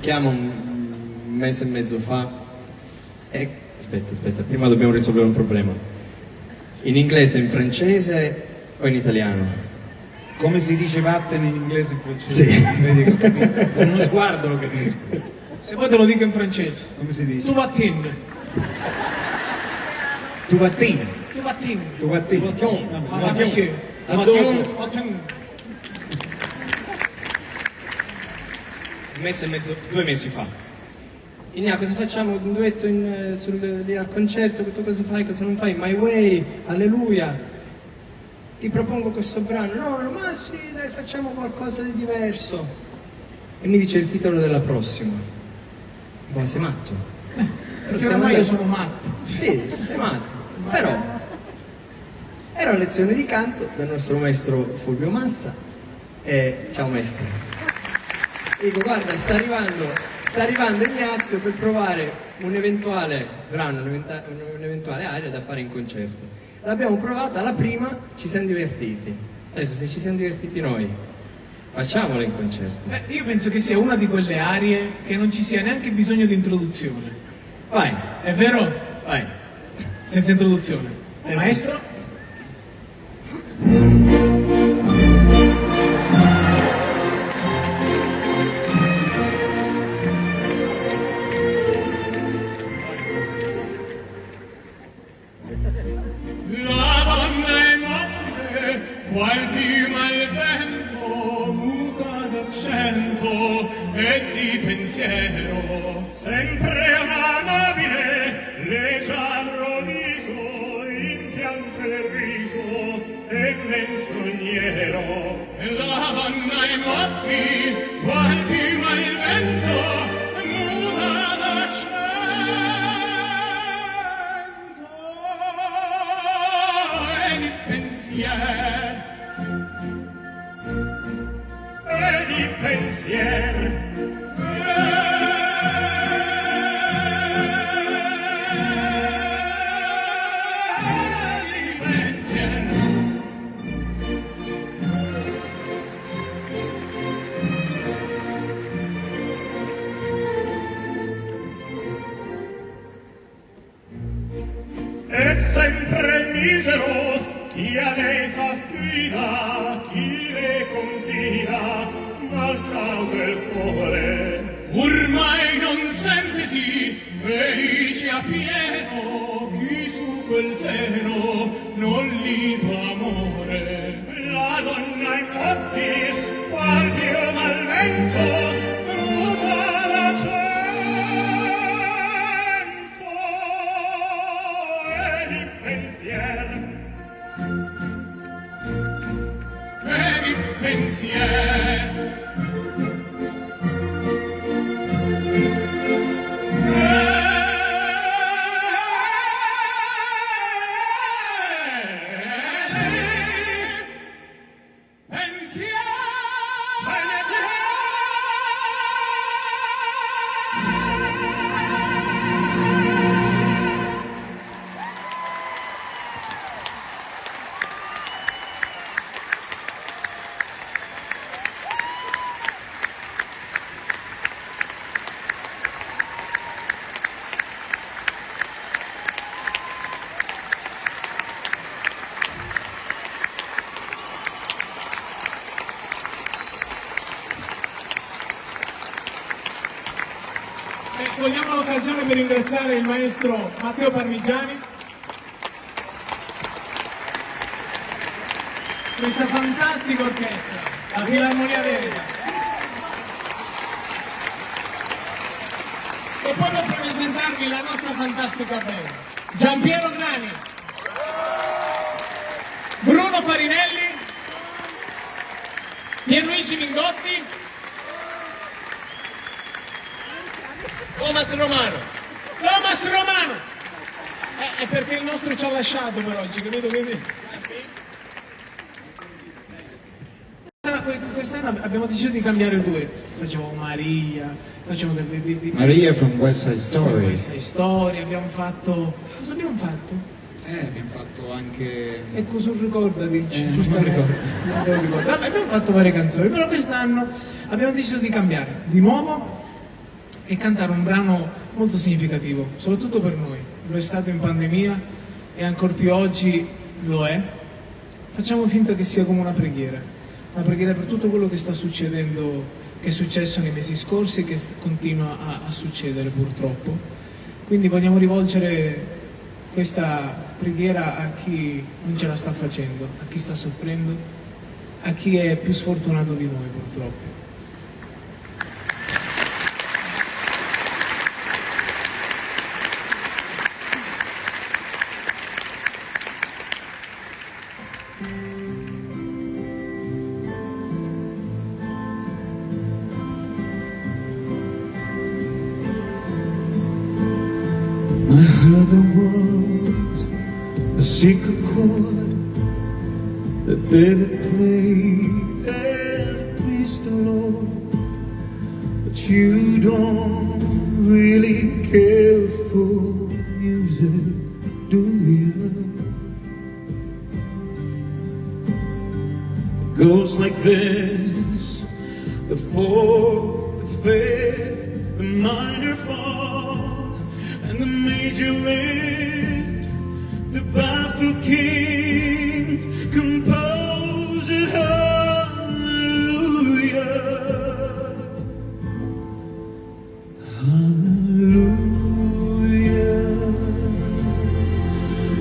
Chiamo un mese e mezzo fa e... Aspetta, aspetta, prima dobbiamo risolvere un problema. In inglese, in francese o in italiano? Come si dice vattene in inglese e in francese? Sì. Con uno sguardo lo capisco. Se vuoi te lo dico in francese. Come si dice? Tu vatin. Tu vattini. Tu vatin. Tu. Vattene. Ma Vattene. vattene. Vattene. Vatin. Un mese e mezzo, due mesi fa. Inia, cosa facciamo? Un duetto in, sul, lì al concerto? Tu cosa fai? Cosa non fai? My Way, Alleluia. Ti propongo questo brano. No, no, ma sì, dai, facciamo qualcosa di diverso. E mi dice il titolo della prossima. Ma sei matto? Perché ormai io sono matto. Sì, sei matto. Però era una lezione di canto dal nostro maestro Fulvio Massa. E ciao maestro. Dico, guarda, sta arrivando, sta arrivando Ignazio per provare un eventuale brano, un'eventuale aria da fare in concerto. L'abbiamo provata, la prima ci siamo divertiti. Adesso se ci siamo divertiti noi, facciamola in concerto. Beh, io penso che sia una di quelle arie che non ci sia neanche bisogno di introduzione. Vai, È vero? vai. Senza introduzione. Maestro? di pensiero sempre amabile leggiadro viso in pianto e riso e men sogniero. La donna ai matti quanti ma il vento muda da e di pensier. E di pensier. ormai non sempre sì felice a pieno chi su quel seno non libo amore. La donna in notti qual dio malvento pensier. Per ringraziare il maestro Matteo Parmigiani. Questa fantastica orchestra, la Filarmonia Veneta. E poi per presentarvi la nostra fantastica band. Giampiero Grani, Bruno Farinelli, Pierluigi Mingotti, Thomas Romano. Thomas Romano! Eh, è perché il nostro ci ha lasciato per oggi, capito? Quindi... Quest'anno- Quest'anno abbiamo deciso di cambiare il duetto. Facciamo Maria, facciamo delle di, di, Maria from West Side Story. questa storia, abbiamo fatto. Cosa abbiamo fatto? Eh, abbiamo fatto anche... Ecco sul ricordati. Eh, non me lo ricordo. Non ricordo. Vabbè, abbiamo fatto varie canzoni, però quest'anno abbiamo deciso di cambiare. Di nuovo e cantare un brano molto significativo, soprattutto per noi. Lo è stato in pandemia e ancora più oggi lo è. Facciamo finta che sia come una preghiera, una preghiera per tutto quello che sta succedendo, che è successo nei mesi scorsi e che continua a, a succedere purtroppo. Quindi vogliamo rivolgere questa preghiera a chi non ce la sta facendo, a chi sta soffrendo, a chi è più sfortunato di noi purtroppo. I heard there was a secret chord that David played and pleased the Lord. But you don't really care for music, do you? It goes like this the fourth, the fifth, the minor fall, and the major lift. The baffled king composed it, hallelujah. Hallelujah.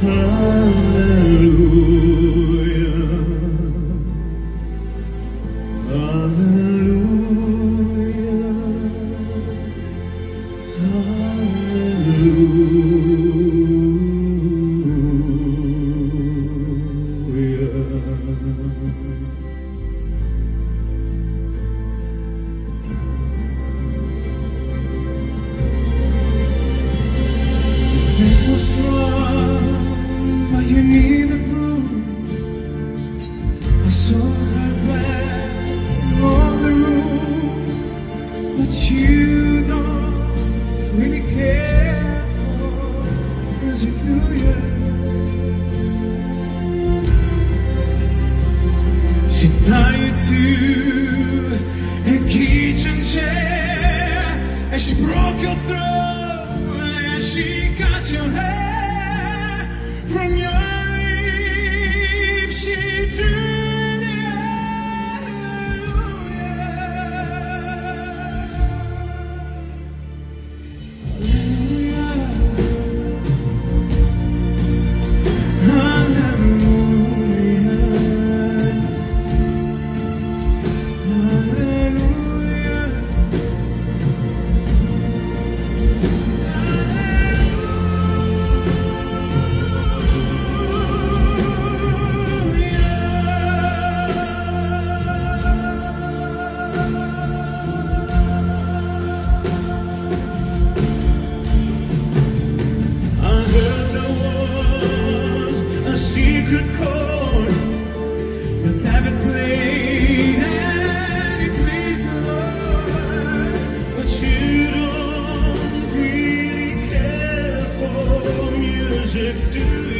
Hallelujah. Broke your throat and she got your hair from your lips. She drew it Hallelujah. do.